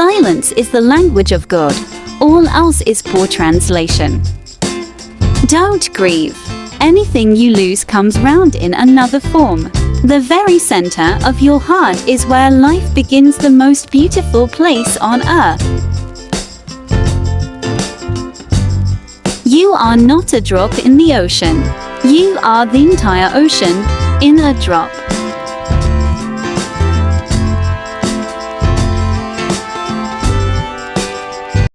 Silence is the language of God. All else is poor translation. Don't grieve. Anything you lose comes round in another form. The very center of your heart is where life begins the most beautiful place on earth. You are not a drop in the ocean. You are the entire ocean in a drop.